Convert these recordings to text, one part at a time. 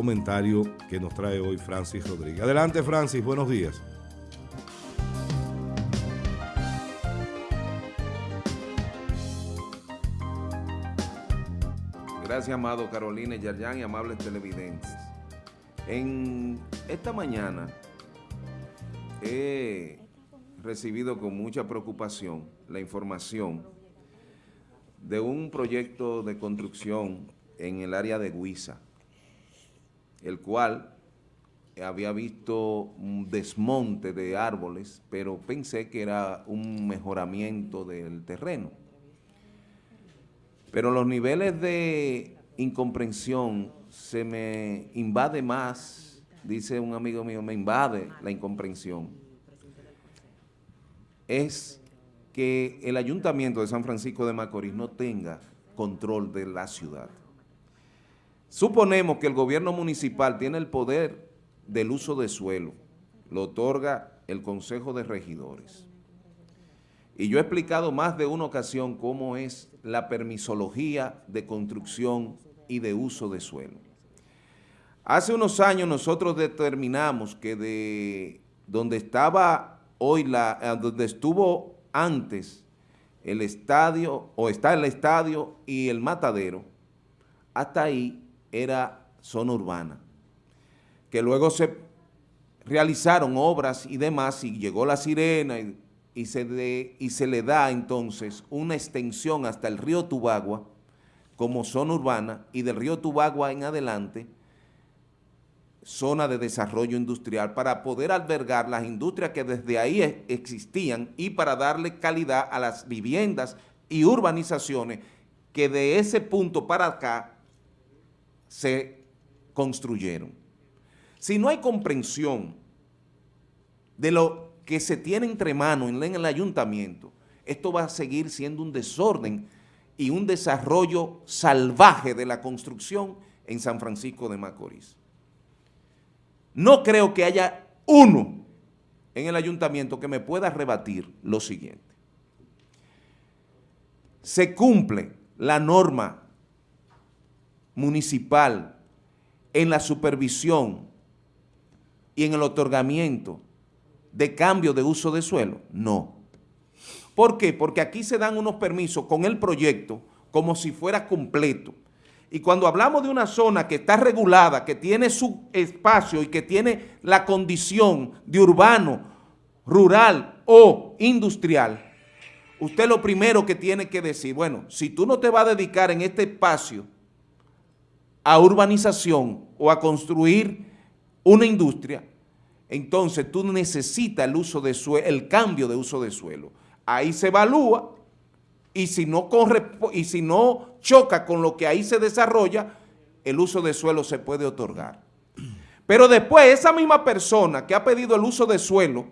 comentario que nos trae hoy Francis Rodríguez. Adelante Francis, buenos días. Gracias, amado Carolina Yarjan y amables televidentes. En esta mañana he recibido con mucha preocupación la información de un proyecto de construcción en el área de Guisa, el cual había visto un desmonte de árboles, pero pensé que era un mejoramiento del terreno. Pero los niveles de incomprensión se me invade más, dice un amigo mío, me invade la incomprensión. Es que el Ayuntamiento de San Francisco de Macorís no tenga control de la ciudad. Suponemos que el gobierno municipal tiene el poder del uso de suelo, lo otorga el Consejo de Regidores. Y yo he explicado más de una ocasión cómo es la permisología de construcción y de uso de suelo. Hace unos años nosotros determinamos que de donde estaba hoy, la, eh, donde estuvo antes el estadio, o está el estadio y el matadero, hasta ahí era zona urbana. Que luego se realizaron obras y demás, y llegó la sirena y y se, y se le da entonces una extensión hasta el río Tubagua como zona urbana y del río Tubagua en adelante zona de desarrollo industrial para poder albergar las industrias que desde ahí existían y para darle calidad a las viviendas y urbanizaciones que de ese punto para acá se construyeron. Si no hay comprensión de lo que se tiene entre manos en el ayuntamiento, esto va a seguir siendo un desorden y un desarrollo salvaje de la construcción en San Francisco de Macorís. No creo que haya uno en el ayuntamiento que me pueda rebatir lo siguiente. Se cumple la norma municipal en la supervisión y en el otorgamiento de cambio de uso de suelo? No. ¿Por qué? Porque aquí se dan unos permisos con el proyecto como si fuera completo. Y cuando hablamos de una zona que está regulada, que tiene su espacio y que tiene la condición de urbano, rural o industrial, usted lo primero que tiene que decir, bueno, si tú no te vas a dedicar en este espacio a urbanización o a construir una industria, entonces tú necesitas el, uso de el cambio de uso de suelo. Ahí se evalúa y si, no corre, y si no choca con lo que ahí se desarrolla, el uso de suelo se puede otorgar. Pero después esa misma persona que ha pedido el uso de suelo,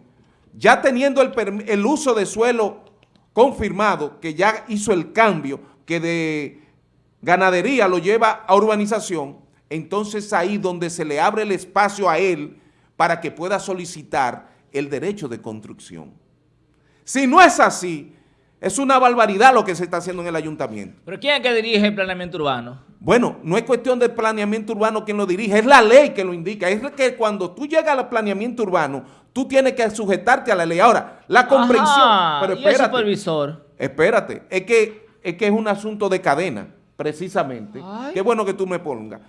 ya teniendo el, el uso de suelo confirmado, que ya hizo el cambio, que de ganadería lo lleva a urbanización, entonces ahí donde se le abre el espacio a él para que pueda solicitar el derecho de construcción. Si no es así, es una barbaridad lo que se está haciendo en el ayuntamiento. ¿Pero quién es que dirige el planeamiento urbano? Bueno, no es cuestión del planeamiento urbano quien lo dirige, es la ley que lo indica. Es que cuando tú llegas al planeamiento urbano, tú tienes que sujetarte a la ley. Ahora, la comprensión... pero espérate, ¿y el supervisor? Espérate, es que, es que es un asunto de cadena, precisamente. Qué bueno que tú me pongas.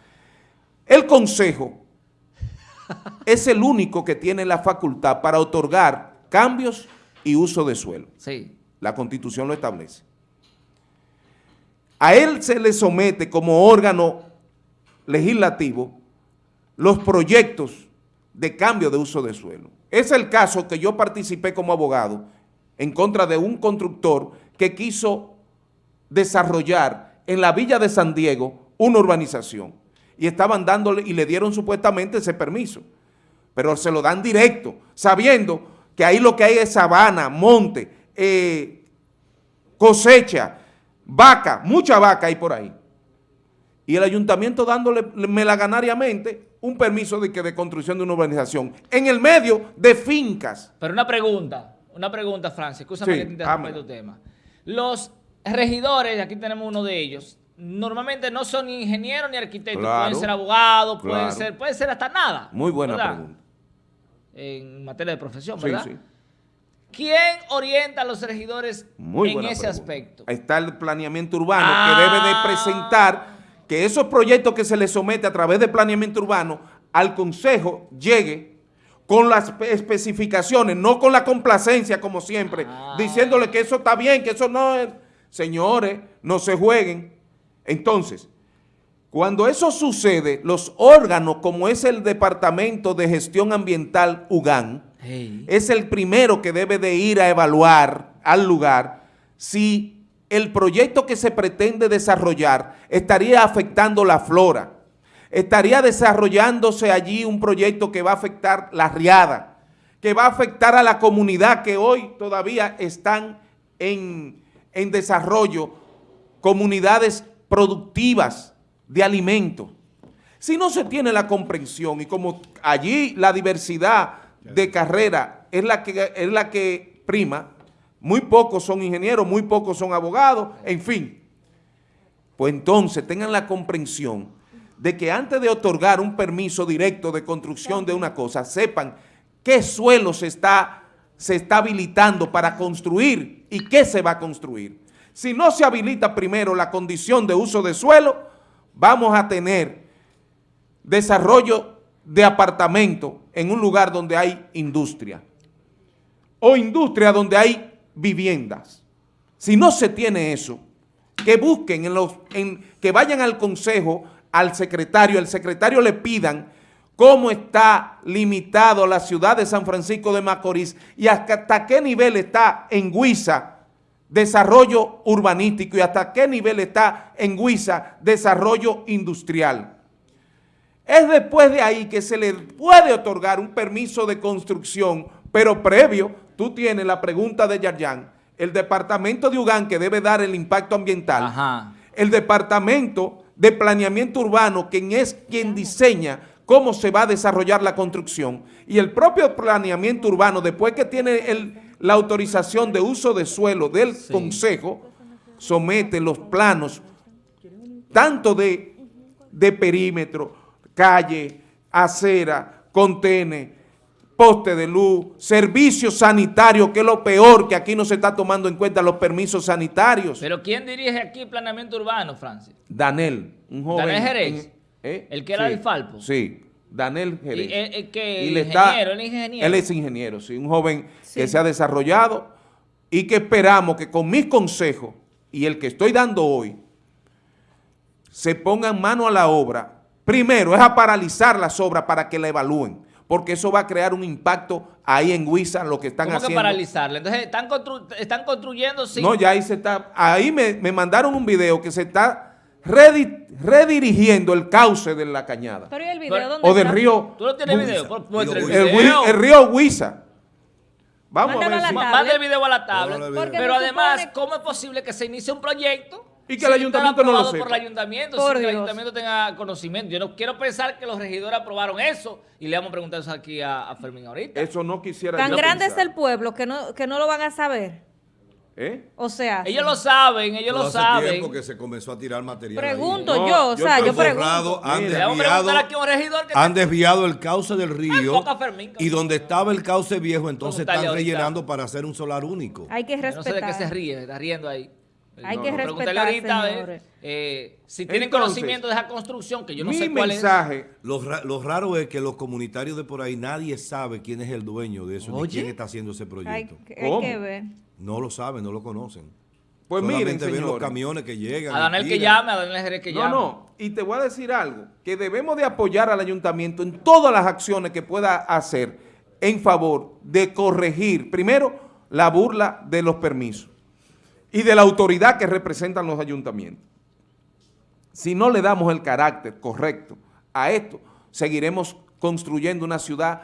El consejo es el único que tiene la facultad para otorgar cambios y uso de suelo. Sí. La Constitución lo establece. A él se le somete como órgano legislativo los proyectos de cambio de uso de suelo. Es el caso que yo participé como abogado en contra de un constructor que quiso desarrollar en la villa de San Diego una urbanización y estaban dándole y le dieron supuestamente ese permiso. Pero se lo dan directo, sabiendo que ahí lo que hay es sabana, monte, eh, cosecha, vaca, mucha vaca hay por ahí. Y el ayuntamiento dándole melaganariamente un permiso de, que de construcción de una urbanización en el medio de fincas. Pero una pregunta, una pregunta, Francia, escúchame que te interrumpa tu tema. Los regidores, aquí tenemos uno de ellos, normalmente no son ni ingenieros ni arquitectos, Claro, pueden ser abogados, pueden ser, pueden ser hasta nada. Muy buena ¿verdad? pregunta. En materia de profesión, Sí, ¿verdad? sí. ¿Quién orienta a los regidores Muy en ese pregunta. aspecto? Está el planeamiento urbano Ah. que debe de presentar que esos proyectos que se le somete a través de planeamiento urbano al Consejo llegue con las espe- especificaciones, no con la complacencia como siempre, Ah. diciéndole que eso está bien, que eso no es... Señores, no se jueguen. Entonces, cuando eso sucede, los órganos como es el Departamento de Gestión Ambiental UGAN, Hey. es el primero que debe de ir a evaluar al lugar si el proyecto que se pretende desarrollar estaría afectando la flora, estaría desarrollándose allí un proyecto que va a afectar la riada, que va a afectar a la comunidad que hoy todavía están en, en desarrollo, comunidades productivas de alimentos. Si no se tiene la comprensión y como allí la diversidad de carrera es la que, es la que prima, muy pocos son ingenieros, muy pocos son abogados, en fin. Pues entonces tengan la comprensión de que antes de otorgar un permiso directo de construcción de una cosa, sepan qué suelo se está, se está habilitando para construir y qué se va a construir. Si no se habilita primero la condición de uso de suelo, vamos a tener desarrollo de apartamento en un lugar donde hay industria o industria donde hay viviendas. Si no se tiene eso, que busquen, en los, en, que vayan al consejo, al secretario, el secretario le pidan cómo está limitado la ciudad de San Francisco de Macorís y hasta, qué nivel está en Huiza desarrollo urbanístico y hasta qué nivel está en Huiza desarrollo industrial. Es después de ahí que se le puede otorgar un permiso de construcción, pero previo, tú tienes la pregunta de Yarjan, el departamento de Ugán que debe dar el impacto ambiental, Ajá. el departamento de planeamiento urbano, quien es quien diseña cómo se va a desarrollar la construcción, y el propio planeamiento urbano, después que tiene el- la autorización de uso de suelo del Sí. consejo, somete los planos tanto de, de perímetro, calle, acera, contene, poste de luz, servicios sanitarios, que es lo peor que aquí no se está tomando en cuenta los permisos sanitarios. Pero ¿quién dirige aquí planeamiento urbano, Francis? Danel, un joven. ¿Danel Jerez? ¿Eh? ¿El que era Sí, del Falpo? Sí, Danel Jerez. Y él que Y le ingeniero, él es ingeniero. Él es ingeniero, sí, un joven que se ha desarrollado y que esperamos que con mis consejos y el que estoy dando hoy, se pongan mano a la obra. Primero es a paralizar las obras para que la evalúen, porque eso va a crear un impacto ahí en Huiza, lo que están ¿Cómo que haciendo. paralizarle? Entonces, están, constru- están construyendo sin... No, ya ahí se está, ahí me, me mandaron un video que se está redi- redirigiendo el cauce de la cañada. Pero ¿y el video dónde O del está? río, ¿Tú no tienes Huiza. video? Pues, muestra el Río el, video. El río Huiza. Vamos Mándalo a ver si... Manda el video a la. Porque Pero además, supone- ¿cómo es posible que se inicie un proyecto Y que el ayuntamiento no lo aprobado sepa? por el ayuntamiento, Por sin que el ayuntamiento tenga conocimiento? Yo no quiero pensar que los regidores aprobaron eso y le vamos a preguntar eso aquí a, a Fermín ahorita. Eso no quisiera Tan grande es el pueblo que no, que no lo van a saber. ¿Eh? O sea, Ellos lo saben, ellos Todo lo hace saben. tiempo que se comenzó a tirar material. ahí. pregunto No, yo, o sea, yo pregunto. Han Mira. Desviado, preguntar aquí a un regidor que han desviado el cauce del río Fermín, y donde estaba el cauce viejo, entonces están ahorita. rellenando para hacer un solar único. Hay que Yo no sé de qué se respetar. ríe, está riendo ahí. Hay No, que respetar, ahorita, a ver, señores. eh, si tienen Entonces, conocimiento de esa construcción, que yo no Mi sé cuál mensaje, Lo, ra- lo raro es que los comunitarios de por ahí, nadie sabe quién es el dueño de eso, ni Oye. quién está haciendo ese Hay, proyecto. hay ¿Cómo? que ver. No lo saben, no lo conocen. pues miren, ven los camiones que llegan. A y Daniel que llame, a Daniel Jerez que No, llame. no, y te voy a decir algo, que debemos de apoyar al ayuntamiento en todas las acciones que pueda hacer en favor de corregir, primero, la burla de los permisos y de la autoridad que representan los ayuntamientos. Si no le damos el carácter correcto a esto, seguiremos construyendo una ciudad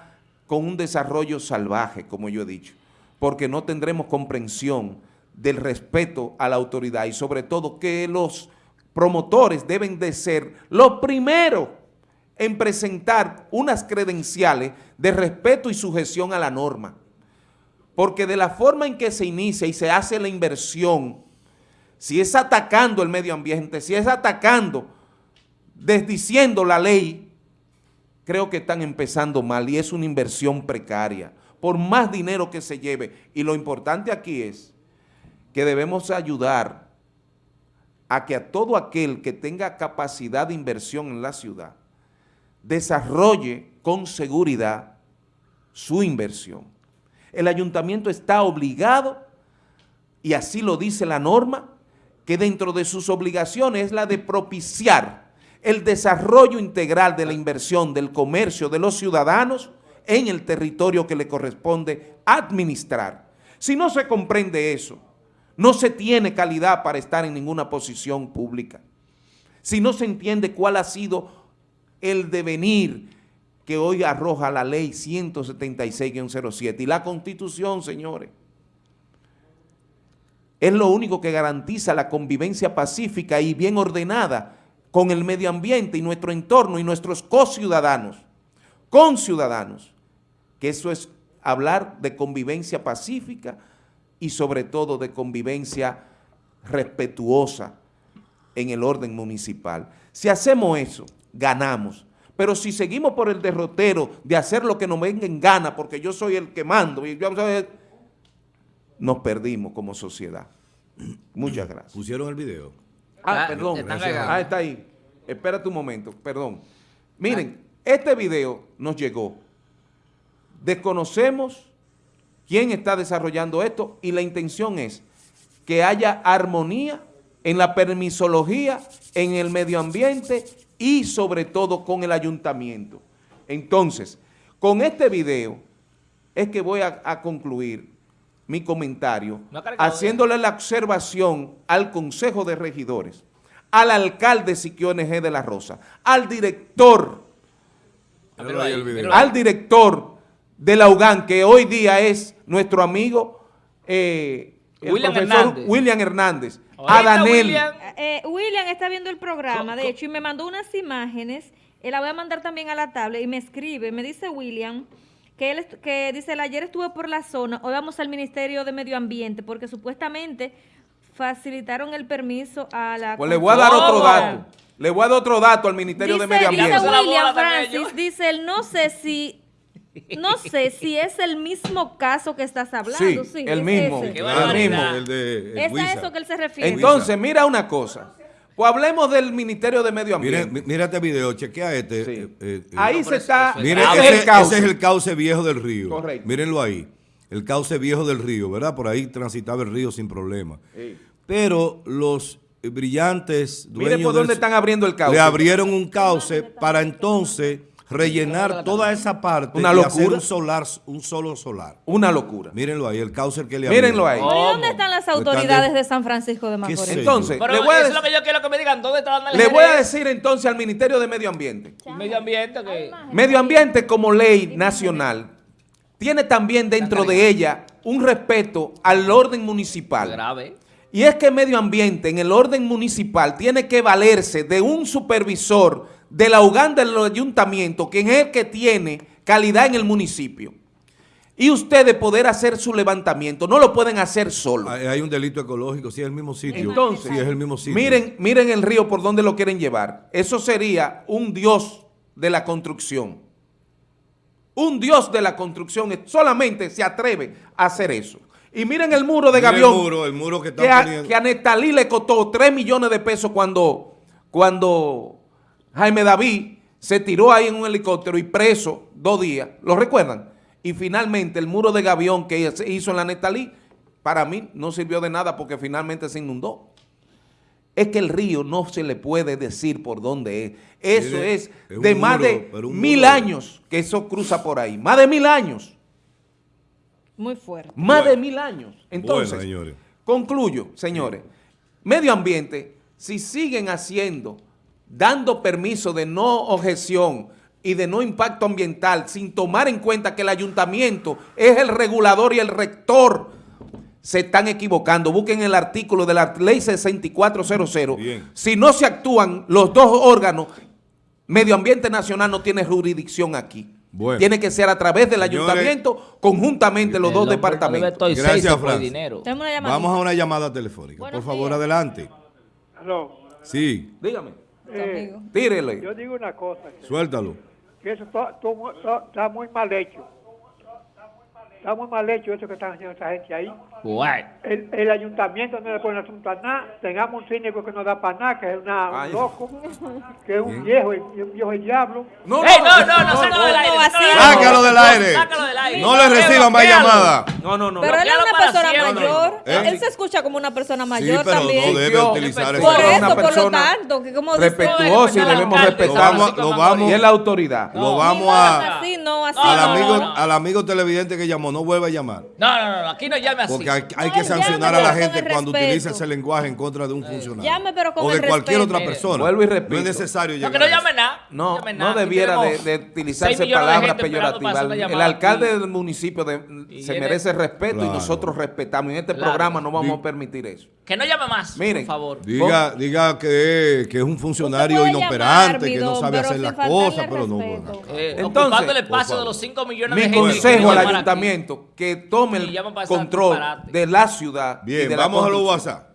con un desarrollo salvaje, como yo he dicho, porque no tendremos comprensión del respeto a la autoridad y sobre todo que los promotores deben de ser los primeros en presentar unas credenciales de respeto y sujeción a la norma. Porque de la forma en que se inicia y se hace la inversión, si es atacando el medio ambiente, si es atacando, desdiciendo la ley, creo que están empezando mal y es una inversión precaria, por más dinero que se lleve. Y lo importante aquí es que debemos ayudar a que a todo aquel que tenga capacidad de inversión en la ciudad, desarrolle con seguridad su inversión. El ayuntamiento está obligado, y así lo dice la norma, que dentro de sus obligaciones es la de propiciar el desarrollo integral de la inversión del comercio de los ciudadanos en el territorio que le corresponde administrar. Si no se comprende eso, no se tiene calidad para estar en ninguna posición pública. Si no se entiende cuál ha sido el devenir que hoy arroja la ley 176-07 y la constitución, señores, es lo único que garantiza la convivencia pacífica y bien ordenada con el medio ambiente y nuestro entorno y nuestros co-ciudadanos, con ciudadanos, que eso es hablar de convivencia pacífica y sobre todo de convivencia respetuosa en el orden municipal. Si hacemos eso, ganamos. Pero si seguimos por el derrotero de hacer lo que nos venga en gana, porque yo soy el que mando, y yo, nos perdimos como sociedad. Muchas gracias. ¿Pusieron el video? Ah, Ah, perdón. Ah, está ahí. Espérate un momento, perdón. Miren, este video nos llegó. Desconocemos quién está desarrollando esto y la intención es que haya armonía en la permisología, en el medio ambiente y sobre todo con el ayuntamiento. Entonces, con este video es que voy a, a concluir mi comentario No haciéndole la observación al Consejo de Regidores, al alcalde Siquio NG de la Rosa, al director, al director de la UGAN, que hoy día es nuestro amigo eh, el William profesor Hernández. William Hernández, a Danel, William, Eh, William está viendo el programa, de hecho, y me mandó unas imágenes, y la voy a mandar también a la tablet, y me escribe, me dice William, que él que dice, "El ayer estuve por la zona, hoy vamos al Ministerio de Medio Ambiente, porque supuestamente facilitaron el permiso a la... pues le voy a dar otro dato, le voy a dar otro dato al Ministerio de Dice, Medio dice Ambiente. Dígame. William Francis, dice él, no sé si, no sé si es el mismo caso que estás hablando. Sí, Sí, el es mismo. el mismo. El de el Es a eso que él se refiere. Entonces, mira una cosa, pues hablemos del Ministerio de Medio Ambiente. mi- mira este video, chequea este. Sí. eh, eh, eh. Ahí No, se está, es ese es ese, el cauce. ese es el cauce viejo del río. Correcto. Mírenlo ahí. El cauce viejo del río, ¿verdad? Por ahí transitaba el río sin problema. Sí. Pero los brillantes Mire dueños por dónde del- están abriendo el cauce. le abrieron un cauce para entonces rellenar toda esa parte Una y hacer locura. un solar, un solo solar. Una locura. Mírenlo ahí, el cauce que le Mírenlo ahí. Pero ¿y ¿Cómo? dónde están las Están autoridades de- de San Francisco de Macorís? Entonces, Pero le voy, a eso es lo que yo quiero que me digan. ¿Dónde está dando el le voy a decir entonces al Ministerio de Medio Ambiente. Medio ambiente que... Medio Ambiente como ley nacional tiene también dentro de ella un respeto al orden municipal. Grave. Y es que Medio Ambiente en el orden municipal tiene que valerse de un supervisor de la Uganda del ayuntamiento, quien es el que tiene calidad en el municipio. Y ustedes poder hacer su levantamiento, no lo pueden hacer solo. Hay, hay un delito ecológico, sí, es el mismo sitio. Entonces, es el mismo sitio. Miren, miren el río por donde lo quieren llevar. Eso sería un dios de la construcción. Un dios de la construcción solamente se atreve a hacer eso. Y miren el muro de Gavión. El muro, el muro que que está a, poniendo. que a Nestalí le costó 3 millones de pesos cuando, cuando Jaime David se tiró ahí en un helicóptero y preso dos días. ¿Lo recuerdan? Y finalmente el muro de Gavión que se hizo en la Nestalí, para mí no sirvió de nada porque finalmente se inundó. Es que el río no se le puede decir por dónde es. Eso Mire, es de más muro, de mil muro. años que eso cruza por ahí. Más de mil años. Muy fuerte. Más Bueno. de mil años. Entonces, Bueno, señores. concluyo, señores. Medio ambiente, si siguen haciendo, dando permiso de no objeción y de no impacto ambiental, sin tomar en cuenta que el ayuntamiento es el regulador y el rector, se están equivocando. Busquen el artículo de la ley 6400. Bien. Si no se actúan los dos órganos, Medio Ambiente Nacional no tiene jurisdicción aquí. Bueno. Tiene que ser a través del Señores. ayuntamiento, conjuntamente los dos no departamentos. estoy Gracias, llamada. Vamos a una llamada telefónica. Buenos Por favor, días. adelante. Sí, Dígame, Eh, tírele. yo digo una cosa, suéltalo. que eso está- está muy mal hecho. Está muy mal hecho eso que están haciendo esa gente ahí. El, el ayuntamiento no le pone asunto a nada. Tengamos un cínico que no da para nada, que es una, Ay. un loco, que es un viejo, un viejo el diablo. No, ¡Ey, no, no, no, sácalo del aire! no, Sácalo del aire. Sácalo del aire. No le reciban más llamadas. no, no, no. Pero él es una persona mayor. ¿Eh? Él se escucha como una persona mayor pero también. no debe utilizar Por eso, por lo tanto, que como respetuosa y debemos respetar. lo vamos, Y es la autoridad. lo vamos No, a... no, así. Al No, no, amigo, no. al amigo televidente que llamó, no vuelva a llamar. No, no, no, aquí no llame así. Porque hay, hay No, que llame, sancionar a la gente cuando respeto. utiliza ese lenguaje en contra de un funcionario. Llame, pero con o de el cualquier respeto. otra persona. vuelvo y repito. No es necesario No, llegar que no llame nada. No, llame no nada. Aquí debiera de, de utilizarse palabras peyorativas. El alcalde del municipio de- se merece respeto y nosotros respetamos. Y en este Claro. programa no vamos Di- a permitir eso. Que no llame más, Miren, por favor. Diga, diga que, que es un funcionario inoperante, llamar, que no sabe hacer las cosas, pero no. Eh, Entonces, espacio de favor. los 5 millones Mi de gente que consejo al aquí. ayuntamiento que tome el control de la ciudad. y Bien, la vamos a los. WhatsApp.